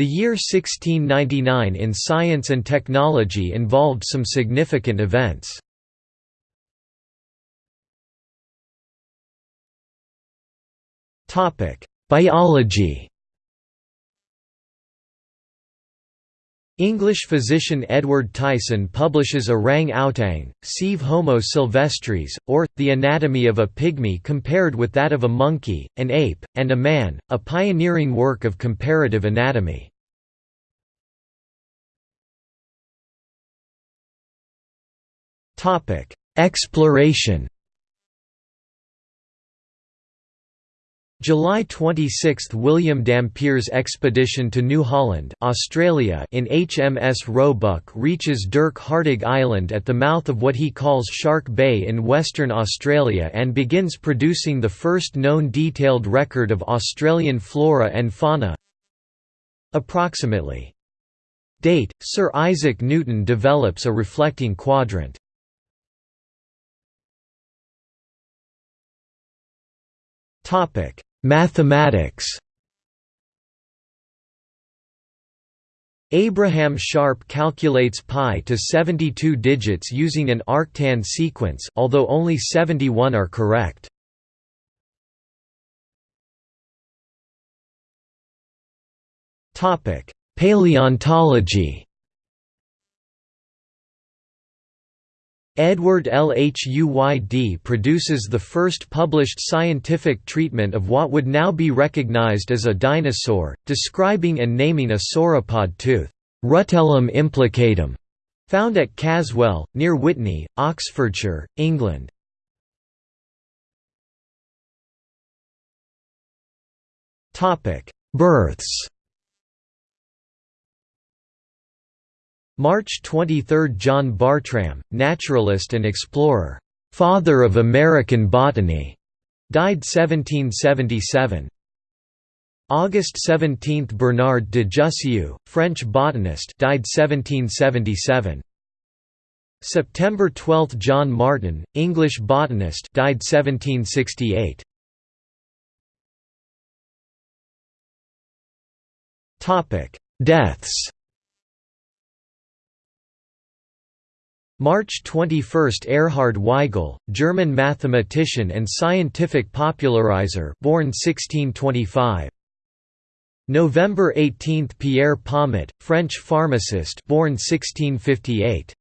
The year 1699 in science and technology involved some significant events. Biology English physician Edward Tyson publishes Orang Outang, Sive Homo sylvestris, or, The Anatomy of a Pygmy compared with that of a monkey, an ape, and a man, a pioneering work of comparative anatomy. Exploration July 26 – William Dampier's expedition to New Holland Australia in HMS Roebuck reaches Dirk Hartog Island at the mouth of what he calls Shark Bay in Western Australia and begins producing the first known detailed record of Australian flora and fauna Approximately. Date, Sir Isaac Newton develops a reflecting quadrant. Topic Mathematics Abraham Sharp calculates pi to 72 digits using an arctan sequence, although only 71 are correct. Topic: Paleontology Edward Lhuyd produces the first published scientific treatment of what would now be recognized as a dinosaur, describing and naming a sauropod tooth, Rutellum implicatum, found at Caswell, near Witney, Oxfordshire, England. Births March 23 – John Bartram, naturalist and explorer, "'Father of American Botany' died 1777. August 17 – Bernard de Jussieu, French botanist died 1777. September 12 – John Martyn, English botanist died 1768. Deaths March 21 – Erhard Weigel, German mathematician and scientific popularizer born 1625. November 18 – Pierre Pomet, French pharmacist born 1658.